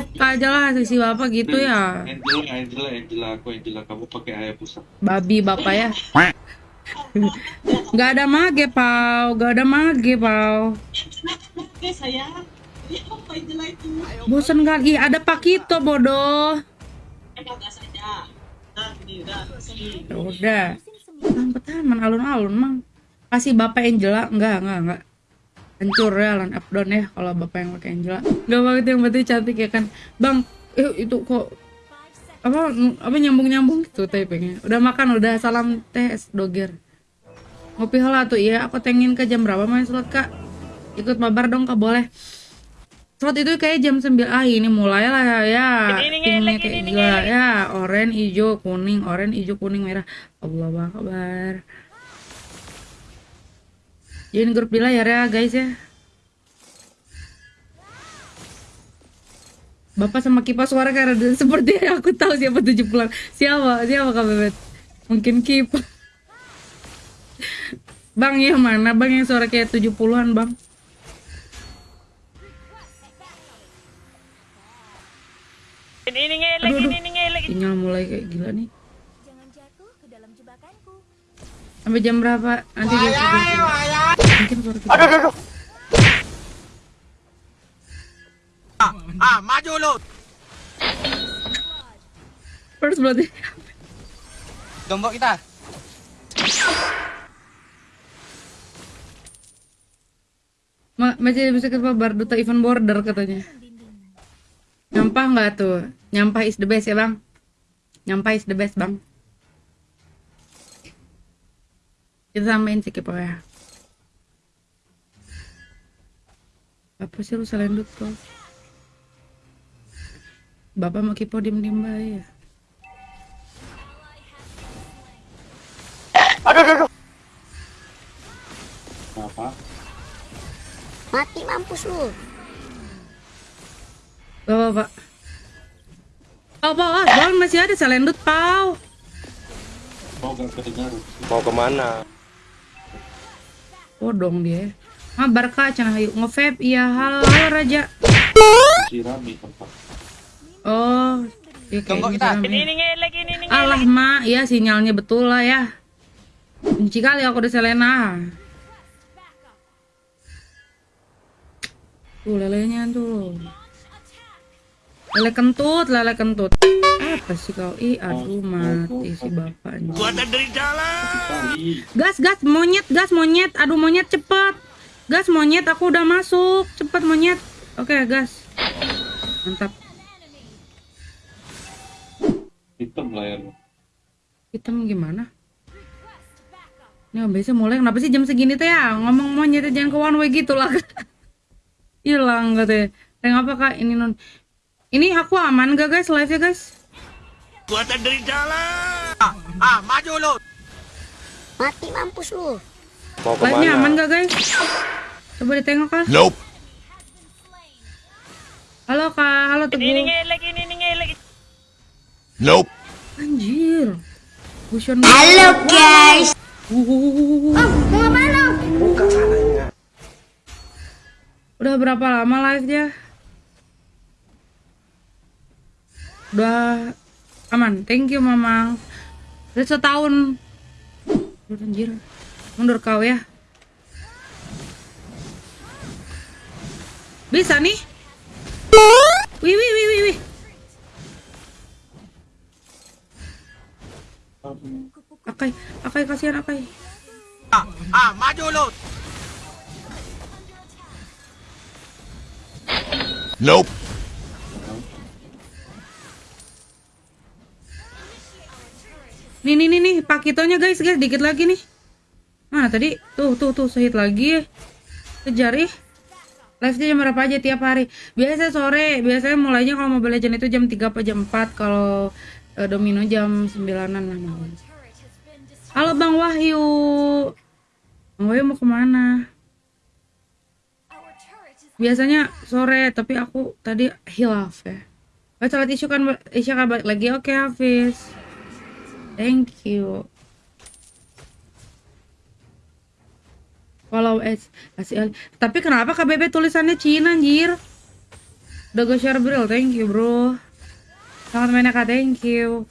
AFK aja lah sisi bapak gitu ya. Angela, Angela, Angela, aku Angela, kamu pakai ayah pusat. Babi bapak ya. Gak ada mage pau, gak ada mage pau. Bosan kali, Ih, ada Pakito bodoh. Eh. Nah udah. Ya. Bang petaman alun-alun mang. Kasih bapak Angela, enggak enggak enggak. Hancur ya lan up down ya kalau bapak yang pakai Angela. Enggak banget yang berarti cantik ya kan. Bang, eh, itu kok apa apa nyambung nyambung gitu typingnya. Udah makan udah salam tes doger. Ngopi hal tuh iya aku tengin ke jam berapa main slot kak? Ikut mabar dong kak boleh. Slot itu kayak jam 9 ah ini mulai lah ya. Pinknya kayak gila ya. Orange, hijau, kuning, orange, hijau, kuning, merah. Allah akbar. Join grup di layar ya guys ya. Bapak sama kipas suara karena seperti aku tahu siapa tujuh pulang. Siapa? Siapa Kak Bebet? Mungkin Kip. Bang yang mana? Bang yang suara kayak 70-an, Bang. Ini ini ngelek, Aduh, ini ini ngelek. Sinyal mulai kayak gila nih. Jangan jatuh ke dalam jebakanku. Sampai jam berapa? Nanti kita. Aduh, aduh, aduh. Ah, ah, maju lu. First berarti. Gembok kita. Ma masih bisa ke bar duta event border katanya. Nyampah nggak tuh? Nyampah is the best ya bang. Nyampah is the best bang. Kita sampein sih pokoknya. Apa sih lu selendut kok? Bapak mau kipo diem diem ya. Aduh, aduh, aduh. Kenapa? Mati mampus lu. Bapak, Pak. Pau, pau, ah, bang masih ada selendut, pau. Kedengar? Mau ke mana? Bodong dia. Mabar kak, cenah hayu nge-vape, iya halo Raja. Si Rami tempat. Oh, ya kayaknya kita. Ini ya. ini ngelek, ini ini Alah mak, ya sinyalnya betul lah ya. Benci kali aku udah Selena. Tuh lelenya tuh. Lele kentut, lele kentut. Apa sih kau? Ih, aduh mati si bapaknya. Kali. Gas, gas, monyet, gas, monyet. Aduh monyet cepet. Gas, monyet, aku udah masuk. Cepet monyet. Oke, gas. Mantap. Hitam layarnya. Hitam gimana? Ini biasa mulai kenapa sih jam segini teh ya? Ngomong monyet jangan ke one way gitu lah. Hilang katanya. Yang apa kak? Ini non. Ini aku aman gak guys live ya guys? Ah, ah, maju lu. Mati mampus lu. Mau Live-nya aman gak guys? Coba ditengok kak. Nope. Halo kak, halo Ini ini teguh. ngelek, ini ngelek. Nope. Anjir. Fusion. Halo guys. Mau apa lu? Udah berapa lama live-nya? Udah aman. Thank you, Mamang. Udah setahun. Udah anjir. Mundur kau ya. Bisa nih. Wih, wih, wih, wih, wih. Akai, Akai kasihan Akai. Ah, ah, maju lu. Nope. Nih, nih, nih, nih, pakitonya guys, guys, dikit lagi nih. Tadi? Tuh, tuh, tuh, sehit lagi. Kejar ih. Live-nya jam berapa aja tiap hari? Biasa sore, biasanya mulainya kalau Mobile Legends itu jam 3 apa jam 4, kalau eh, Domino jam 9-an lah. Halo Bang Wahyu. Bang Wahyu mau ke mana? Biasanya sore, tapi aku tadi hilaf ya. Oh, salat isu kan Isya kan lagi. Oke, Hafiz. Thank you. Follow as kasih Ali. Tapi kenapa KBB tulisannya Cina anjir? Udah gue share bro, thank you bro. Sangat mainnya kak, thank you.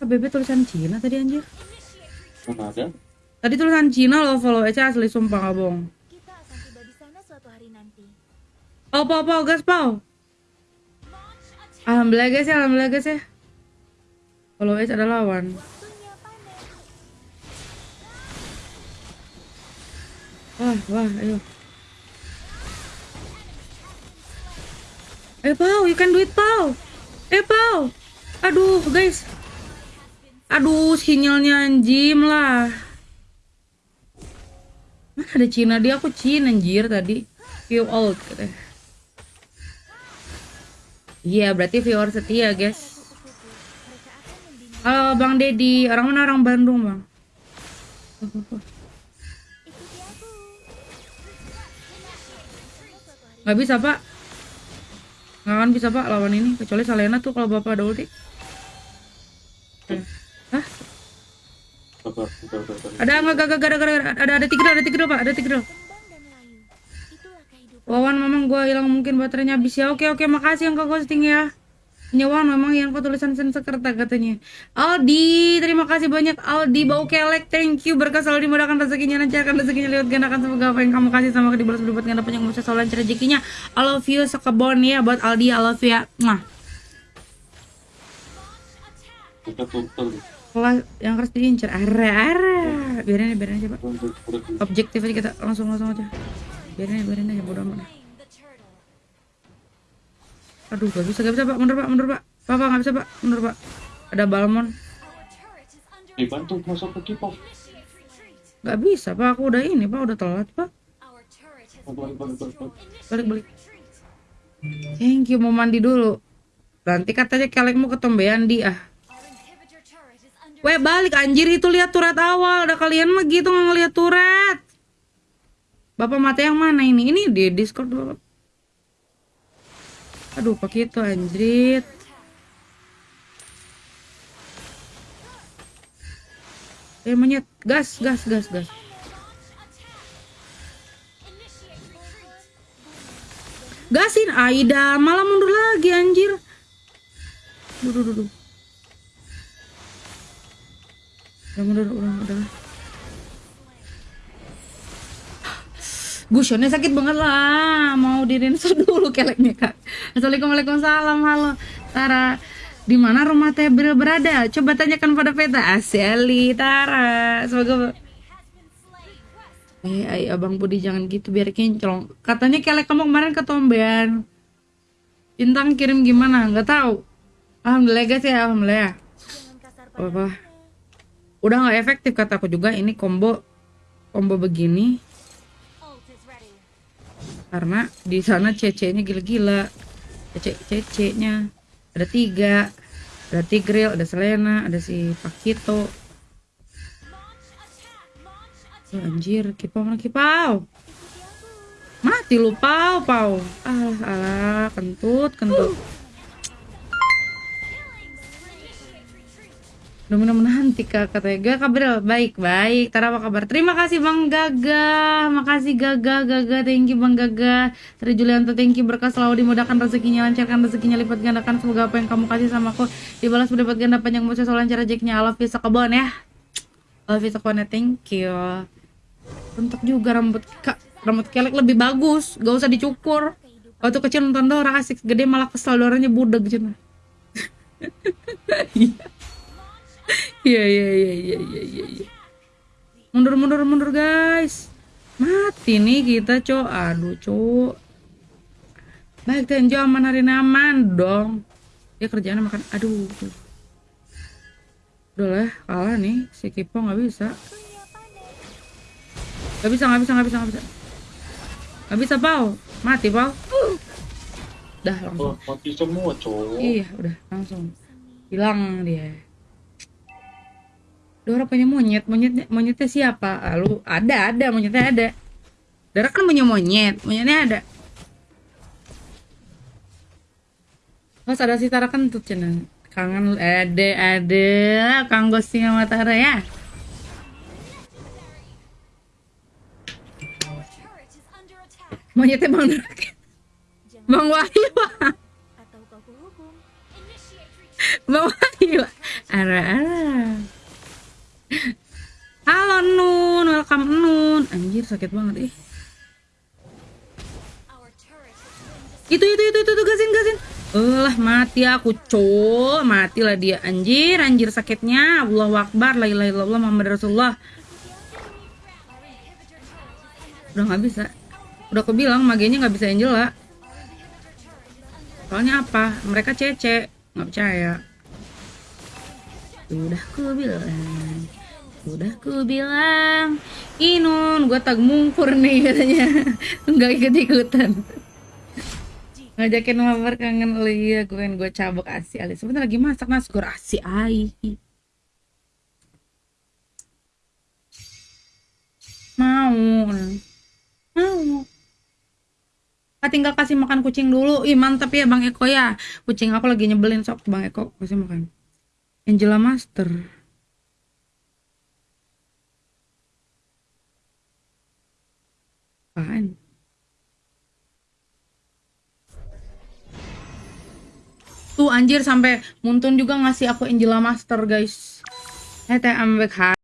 Bebe tulisan Cina tadi anjir. Mana ada? Tadi tulisan Cina loh follow aja asli sumpah nggak bohong. Kita akan tiba di sana suatu hari nanti. Pau pau pau gas pau. Alhamdulillah guys ya, alhamdulillah guys ya. Follow aja ada lawan. Wah wah ayo. Eh pau, you can do it pau. Eh pau. Aduh guys. Aduh sinyalnya anjim lah. Mana ada Cina dia aku Cina anjir tadi. View old katanya. Iya berarti viewer setia guys. Halo Bang Dedi, orang mana orang Bandung bang? Nggak bisa pak. Nggak akan bisa pak lawan ini kecuali Salena tuh kalau bapak ada ulti. Hah? Ada nggak gak gak ada gak ada ada tiga ada tiga pak ada tiga. Kehidupan. Wawan memang gua hilang mungkin baterainya habis ya. Oke oke makasih yang kau ghosting ya. Nyawan memang yang tulisan Sensekerta katanya. Aldi, terima kasih banyak Aldi bau kelek. Thank you berkah selalu dimudahkan rezekinya lancarkan rezekinya lihat gandakan semoga apa yang kamu kasih sama dibalas berbuat ganda panjang umur selalu lancar rezekinya. I love you sekebon ya buat Aldi I love you ya. Tutup. Kelas yang harus diincar. Ara ara. Biarin aja biarin aja pak. Untuk pergi. Objektif aja kita langsung langsung aja. Biarin aja biarin aja bodo amat. Aduh gak bisa gak bisa pak mundur pak mundur pak. Pak pak gak bisa pak mundur pak. Ada balmon. Dibantu masuk ke kipas. Gak bisa pak aku udah ini pak udah telat pak. Balik, balik, balik, balik. Balik. Thank you mau mandi dulu. Nanti katanya kelekmu ketombean di ah. Weh balik anjir itu lihat turret awal. Ada kalian mah gitu nggak ngeliat turret. Bapak mata yang mana ini? Ini di Discord bapak. Aduh pakai itu anjrit. Eh monyet gas gas gas gas. Gasin Aida malah mundur lagi anjir. Duh, duh, duh. Udah mundur, udah, udah. Gusionnya sakit banget lah. Mau di rinso dulu keleknya kak. Assalamualaikum Waalaikumsalam. Halo Tara. Di mana rumah Teh berada? Coba tanyakan pada peta. Aseli Tara. Semoga Eh, ay, abang Budi jangan gitu biar kinclong. Katanya kelek kamu kemarin ketombean. Bintang kirim gimana? Nggak tahu. Alhamdulillah guys ya, alhamdulillah. Apa? Udah nggak efektif kataku juga ini combo combo begini karena di sana CC-nya gila-gila. CC CC-nya ada tiga, ada Tigril, ada Selena, ada si Pakito. Oh, anjir, kipau mana kipau? Mati lu pau pau. Alah alah kentut kentut. Mudah-mudahan nanti kak katanya Gak kabar baik baik. Tara apa kabar? Terima kasih Bang Gaga. Makasih Gaga Gaga thank you Bang Gaga. Sri Julianto thank you berkah selalu dimudahkan rezekinya lancarkan rezekinya lipat gandakan. Semoga apa yang kamu kasih sama aku dibalas berlipat ganda panjang umur selalu lancar rezekinya. I love you sekebon ya. Love you sekebon ya. Thank you. Untuk juga rambut kak rambut kelek lebih bagus. Gak usah dicukur. Waktu kecil nonton Dora asik. Gede malah kesel Doranya budeg cina Iya iya iya iya iya iya. iya. Mundur mundur mundur guys. Mati nih kita cok. Aduh cok. Baik Tenjo aman hari aman dong. Dia kerjaan makan. Aduh. Udah lah kalah nih si Kipo nggak bisa. Gak bisa nggak bisa nggak bisa nggak bisa. Nggak bisa pau. Mati pau. Dah langsung. Oh, mati semua cowok. Iya, udah langsung hilang dia. Dora punya monyet, monyetnya monyetnya siapa? Ah, lu ada ada monyetnya ada. Dora kan punya monyet, monyetnya ada. Mas ada si Tara kentut cina. Kangen ada ada Kang ghosting sama Tara ya. Monyetnya Bang Dora. Bang Wahyu. dihukum. Bawa gila. Halo Nun, welcome Nun. Anjir sakit banget ih. Itu itu itu itu, itu gasin gasin. Lah mati aku cowok. Matilah dia. Anjir anjir sakitnya. Allahu Akbar la ilaha illallah Muhammad Rasulullah. Udah nggak bisa. Udah aku bilang magenya nggak bisa Angela soalnya apa? Mereka cece. Nggak percaya. Udah ku bilang udah ku bilang Inun gue tag mungkur nih katanya. Nggak ikut ikutan ngajakin mabar kangen lu iya gue gue cabok asi ali. Sebentar lagi masak nasi goreng asi ai mau mau. Ah, tinggal kasih makan kucing dulu. Ih mantap ya bang Eko ya. Kucing aku lagi nyebelin sok bang Eko. Kasih makan. Angela Master apaan Tuh anjir sampai Muntun juga ngasih aku Angela Master guys. Eh teh ambek